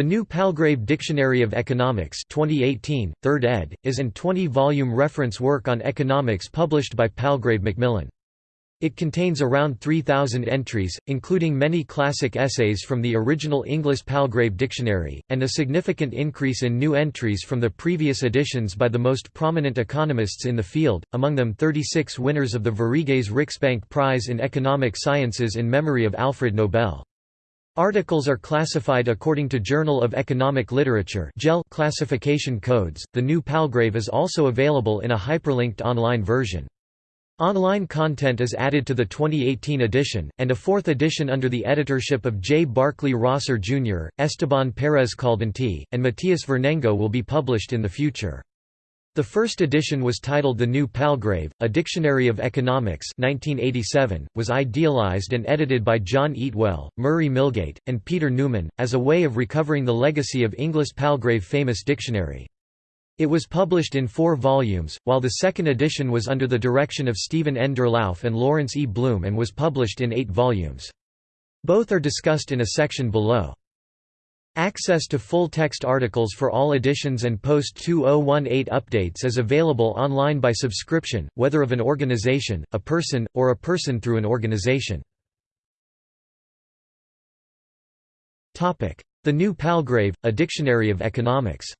The New Palgrave Dictionary of Economics 2018, 3rd ed., is an 20-volume reference work on economics published by Palgrave Macmillan. It contains around 3,000 entries, including many classic essays from the original English Palgrave Dictionary, and a significant increase in new entries from the previous editions by the most prominent economists in the field, among them 36 winners of the Sveriges Riksbank Prize in Economic Sciences in memory of Alfred Nobel. Articles are classified according to Journal of Economic Literature classification codes. The new Palgrave is also available in a hyperlinked online version. Online content is added to the 2018 edition, and a fourth edition under the editorship of J. Barclay Rosser Jr., Esteban Pérez Caldentey, and Matías Vernengo will be published in the future. The first edition was titled The New Palgrave, A Dictionary of Economics 1987, was idealized and edited by John Eatwell, Murray Milgate, and Peter Newman, as a way of recovering the legacy of Inglis Palgrave famous dictionary. It was published in four volumes, while the second edition was under the direction of Stephen N. Durlauf and Lawrence E. Blume and was published in eight volumes. Both are discussed in a section below. Access to full-text articles for all editions and post-2018 updates is available online by subscription, whether of an organization, a person, or a person through an organization. The New Palgrave, a Dictionary of Economics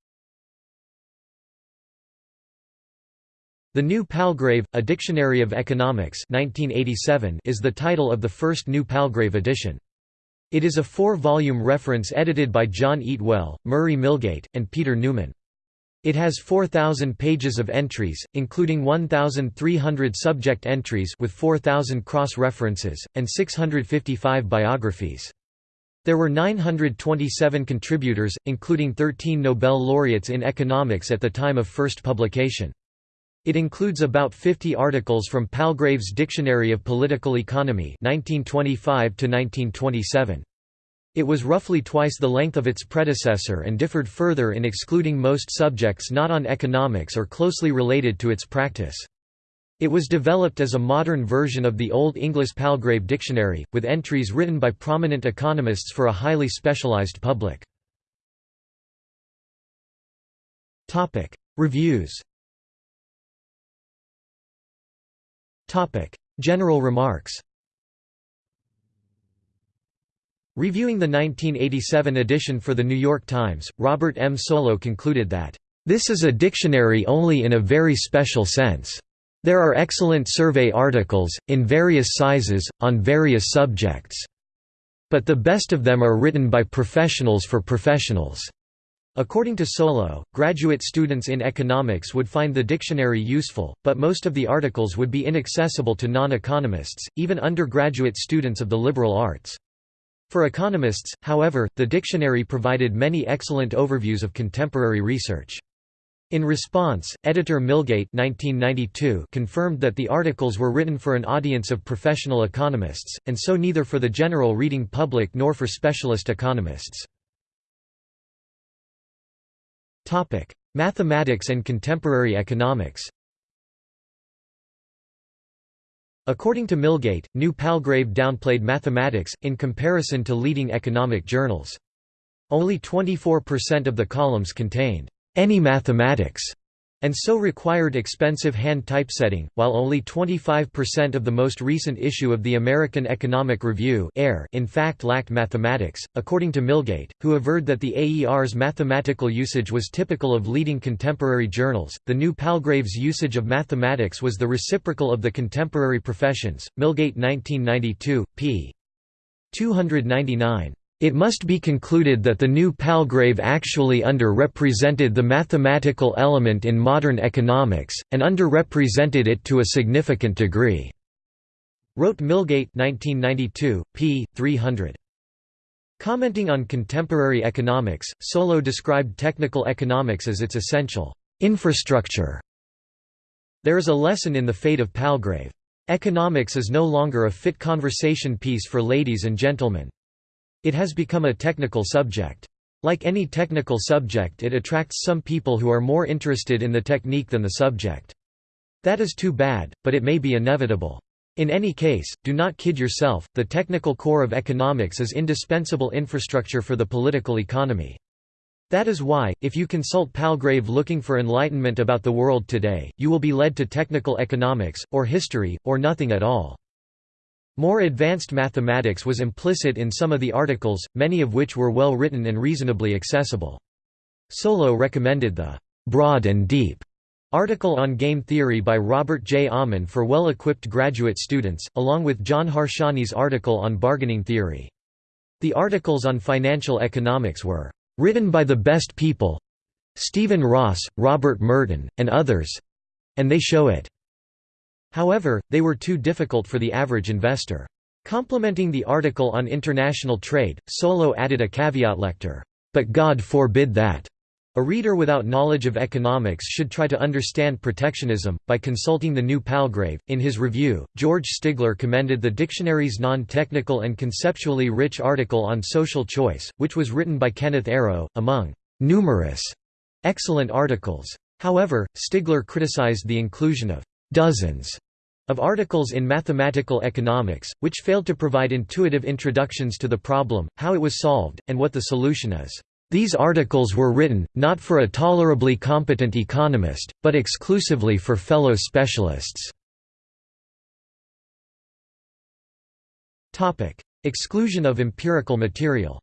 The New Palgrave, A Dictionary of Economics 1987 is the title of the first New Palgrave edition. It is a four-volume reference edited by John Eatwell, Murray Milgate, and Peter Newman. It has 4,000 pages of entries, including 1,300 subject entries with 4,000 cross-references, and 655 biographies. There were 927 contributors, including 13 Nobel laureates in economics at the time of first publication. It includes about 50 articles from Palgrave's Dictionary of Political Economy 1925 -1927. It was roughly twice the length of its predecessor and differed further in excluding most subjects not on economics or closely related to its practice. It was developed as a modern version of the Old English Palgrave Dictionary, with entries written by prominent economists for a highly specialized public. Reviews General remarks Reviewing the 1987 edition for The New York Times, Robert M. Solow concluded that, "...this is a dictionary only in a very special sense. There are excellent survey articles, in various sizes, on various subjects. But the best of them are written by professionals for professionals." According to Solow, graduate students in economics would find the dictionary useful, but most of the articles would be inaccessible to non-economists, even undergraduate students of the liberal arts. For economists, however, the dictionary provided many excellent overviews of contemporary research. In response, editor Milgate 1992 confirmed that the articles were written for an audience of professional economists, and so neither for the general reading public nor for specialist economists. Mathematics and contemporary economics According to Milgate, New Palgrave downplayed mathematics, in comparison to leading economic journals. Only 24% of the columns contained, "...any mathematics", and so required expensive hand typesetting, while only 25% of the most recent issue of the American Economic Review in fact lacked mathematics, according to Milgate, who averred that the AER's mathematical usage was typical of leading contemporary journals. The new Palgrave's usage of mathematics was the reciprocal of the contemporary professions. Milgate 1992, p. 299. It must be concluded that the new Palgrave actually under-represented the mathematical element in modern economics, and under-represented it to a significant degree." Wrote Milgate 1992, p. 300. Commenting on contemporary economics, Solow described technical economics as its essential infrastructure. There is a lesson in the fate of Palgrave. Economics is no longer a fit conversation piece for ladies and gentlemen. It has become a technical subject. Like any technical subject it attracts some people who are more interested in the technique than the subject. That is too bad, but it may be inevitable. In any case, do not kid yourself, the technical core of economics is indispensable infrastructure for the political economy. That is why, if you consult Palgrave looking for enlightenment about the world today, you will be led to technical economics, or history, or nothing at all. More advanced mathematics was implicit in some of the articles, many of which were well written and reasonably accessible. Solow recommended the «broad and deep» article on game theory by Robert J. Aumann for well-equipped graduate students, along with John Harsanyi's article on bargaining theory. The articles on financial economics were written by the best people Stephen Ross, Robert Merton, and others and they show it. However, they were too difficult for the average investor. Complementing the article on international trade, Solow added a caveat lector, "'But God forbid that' A reader without knowledge of economics should try to understand protectionism. By consulting the new Palgrave, in his review, George Stigler commended the dictionary's non technical and conceptually rich article on social choice, which was written by Kenneth Arrow, among numerous excellent articles. However, Stigler criticized the inclusion of dozens of articles in mathematical economics, which failed to provide intuitive introductions to the problem, how it was solved, and what the solution is. These articles were written, not for a tolerably competent economist, but exclusively for fellow specialists. Exclusion of empirical material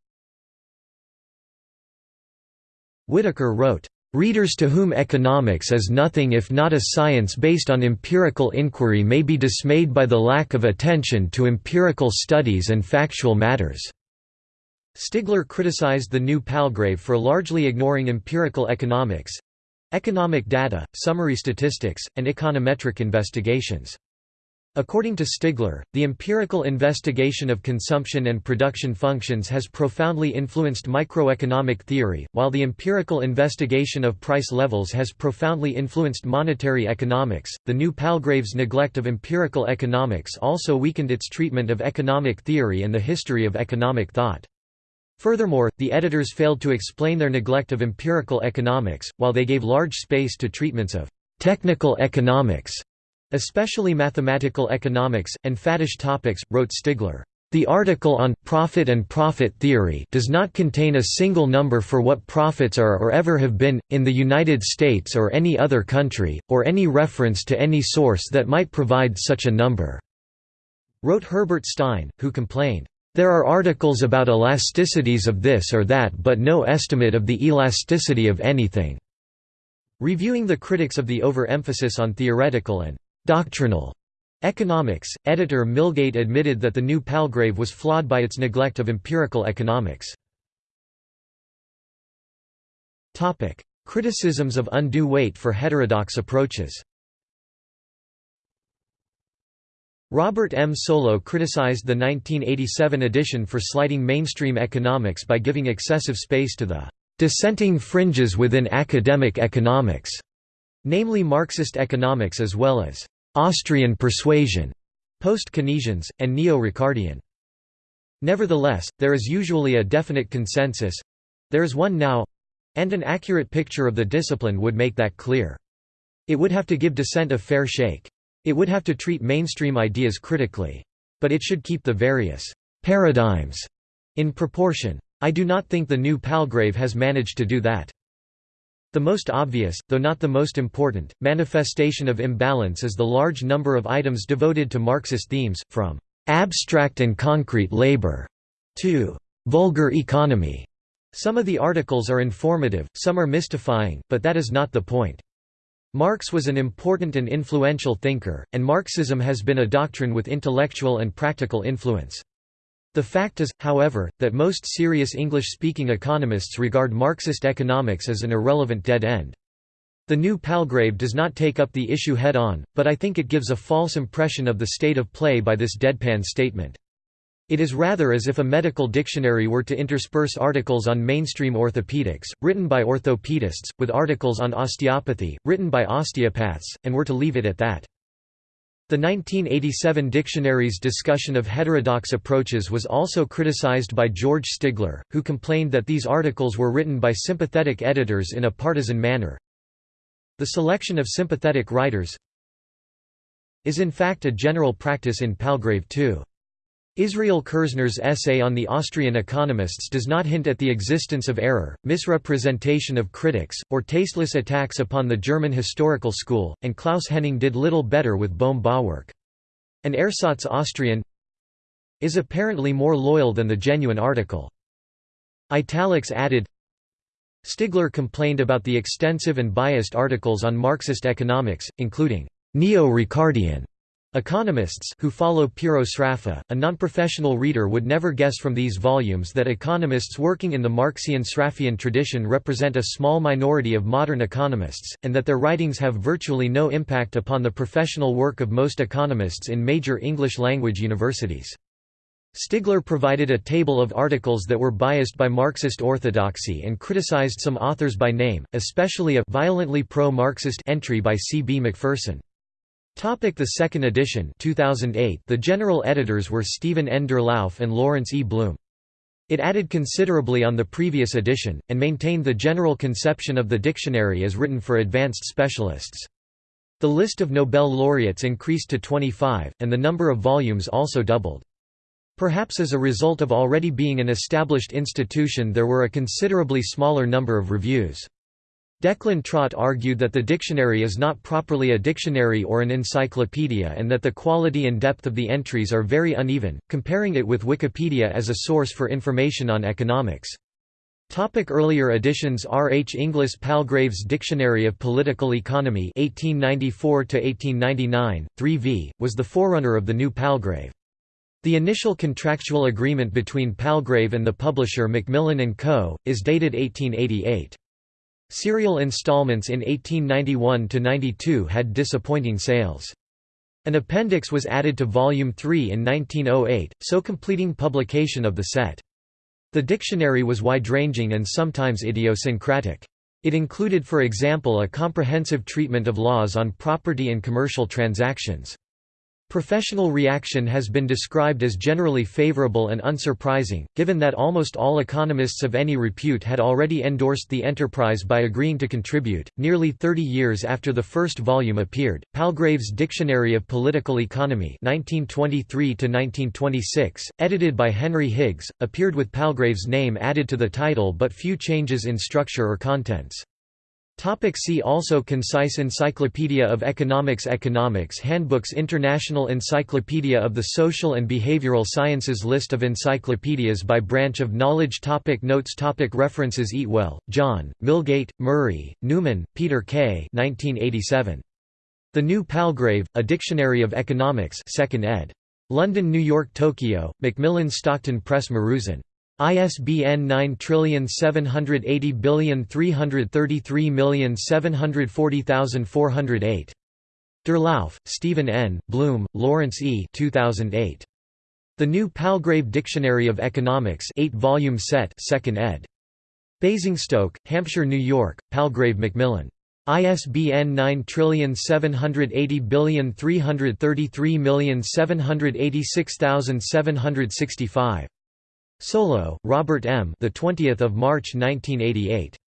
Whitaker wrote, Readers to whom economics is nothing if not a science based on empirical inquiry may be dismayed by the lack of attention to empirical studies and factual matters. Stigler criticized the new Palgrave for largely ignoring empirical economics—economic data, summary statistics, and econometric investigations. According to Stigler, the empirical investigation of consumption and production functions has profoundly influenced microeconomic theory, while the empirical investigation of price levels has profoundly influenced monetary economics. The new Palgrave's neglect of empirical economics also weakened its treatment of economic theory and the history of economic thought. Furthermore, the editors failed to explain their neglect of empirical economics, while they gave large space to treatments of technical economics, especially mathematical economics, and faddish topics, wrote Stigler. The article on «profit and profit theory» does not contain a single number for what profits are or ever have been, in the United States or any other country, or any reference to any source that might provide such a number," wrote Herbert Stein, who complained, there are articles about elasticities of this or that but no estimate of the elasticity of anything." Reviewing the critics of the overemphasis on theoretical and «doctrinal» economics, editor Milgate admitted that the new Palgrave was flawed by its neglect of empirical economics. Criticisms of undue weight for heterodox approaches Robert M. Solow criticized the 1987 edition for slighting mainstream economics by giving excessive space to the dissenting fringes within academic economics, namely Marxist economics as well as Austrian persuasion, post-Keynesians, and neo-Ricardian. Nevertheless, there is usually a definite consensus—there is one now—and an accurate picture of the discipline would make that clear. It would have to give dissent a fair shake. It would have to treat mainstream ideas critically. But it should keep the various «paradigms» in proportion. I do not think the new Palgrave has managed to do that. The most obvious, though not the most important, manifestation of imbalance is the large number of items devoted to Marxist themes, from «abstract and concrete labor» to «vulgar economy». Some of the articles are informative, some are mystifying, but that is not the point. Marx was an important and influential thinker, and Marxism has been a doctrine with intellectual and practical influence. The fact is, however, that most serious English-speaking economists regard Marxist economics as an irrelevant dead end. The new Palgrave does not take up the issue head-on, but I think it gives a false impression of the state of play by this deadpan statement. It is rather as if a medical dictionary were to intersperse articles on mainstream orthopedics, written by orthopedists, with articles on osteopathy, written by osteopaths, and were to leave it at that. The 1987 dictionary's discussion of heterodox approaches was also criticized by George Stigler, who complained that these articles were written by sympathetic editors in a partisan manner. The selection of sympathetic writers is in fact a general practice in Palgrave too. Israel Kirzner's essay on the Austrian economists does not hint at the existence of error, misrepresentation of critics, or tasteless attacks upon the German historical school, and Klaus Henning did little better with Bohm Bawerk. An ersatz Austrian is apparently more loyal than the genuine article. Italics added Stigler complained about the extensive and biased articles on Marxist economics, including neo-Ricardian Economists who follow Piero Sraffa, a non-professional reader would never guess from these volumes that economists working in the Marxian-Sraffian tradition represent a small minority of modern economists, and that their writings have virtually no impact upon the professional work of most economists in major English-language universities. Stigler provided a table of articles that were biased by Marxist orthodoxy and criticized some authors by name, especially a violently pro-Marxist entry by C. B. Macpherson. Topic the second edition 2008 The general editors were Stephen N. Durlauf and Lawrence E. Blume. It added considerably on the previous edition, and maintained the general conception of the dictionary as written for advanced specialists. The list of Nobel laureates increased to 25, and the number of volumes also doubled. Perhaps as a result of already being an established institution there were a considerably smaller number of reviews. Declan Trott argued that the dictionary is not properly a dictionary or an encyclopedia and that the quality and depth of the entries are very uneven, comparing it with Wikipedia as a source for information on economics. Topic earlier editions R. H. Inglis Palgrave's Dictionary of Political Economy 1894–1899, 3 v., was the forerunner of the new Palgrave. The initial contractual agreement between Palgrave and the publisher Macmillan & Co., is dated 1888. Serial installments in 1891–92 had disappointing sales. An appendix was added to Volume 3 in 1908, so completing publication of the set. The dictionary was wide-ranging and sometimes idiosyncratic. It included for example a comprehensive treatment of laws on property and commercial transactions. Professional reaction has been described as generally favorable and unsurprising, given that almost all economists of any repute had already endorsed the enterprise by agreeing to contribute. Nearly 30 years after the first volume appeared, Palgrave's Dictionary of Political Economy (1923–1926), edited by Henry Higgs, appeared with Palgrave's name added to the title but few changes in structure or contents. Topic see also Concise Encyclopedia of Economics Economics Handbooks International Encyclopedia of the Social and Behavioral Sciences List of encyclopedias by branch of knowledge topic Notes topic References Eatwell, John, Milgate, Murray, Newman, Peter K. 1987. The New Palgrave, A Dictionary of Economics 2nd ed. London New York Tokyo, Macmillan Stockton Press Maruzen. ISBN 9780333740408. Durlauf, Stephen N., Blume, Lawrence E. 2008. The New Palgrave Dictionary of Economics 8-volume set 2nd ed. Basingstoke, Hampshire, New York, Palgrave Macmillan. ISBN 9780333786765. Solow, Robert M. The 20th of March 1988.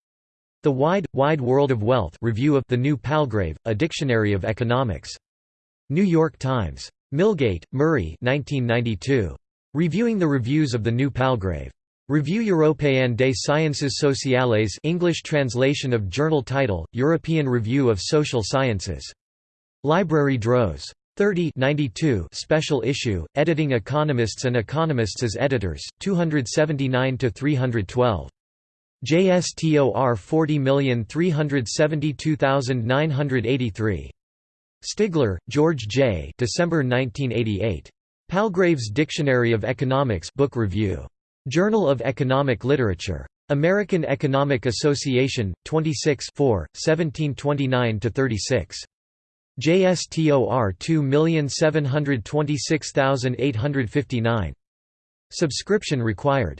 The Wide, Wide World of Wealth Review of The New Palgrave, A Dictionary of Economics. New York Times. Milgate, Murray 1992. Reviewing the Reviews of the New Palgrave. Revue Européenne des Sciences Sociales English translation of journal title, European Review of Social Sciences. Library Droz. 30 92 special issue, editing economists and economists as editors, 279–312. JSTOR 40372983. Stigler, George J. December 1988. Palgrave's Dictionary of Economics Book Review. Journal of Economic Literature. American Economic Association, 26 1729–36. JSTOR 2726859. Subscription required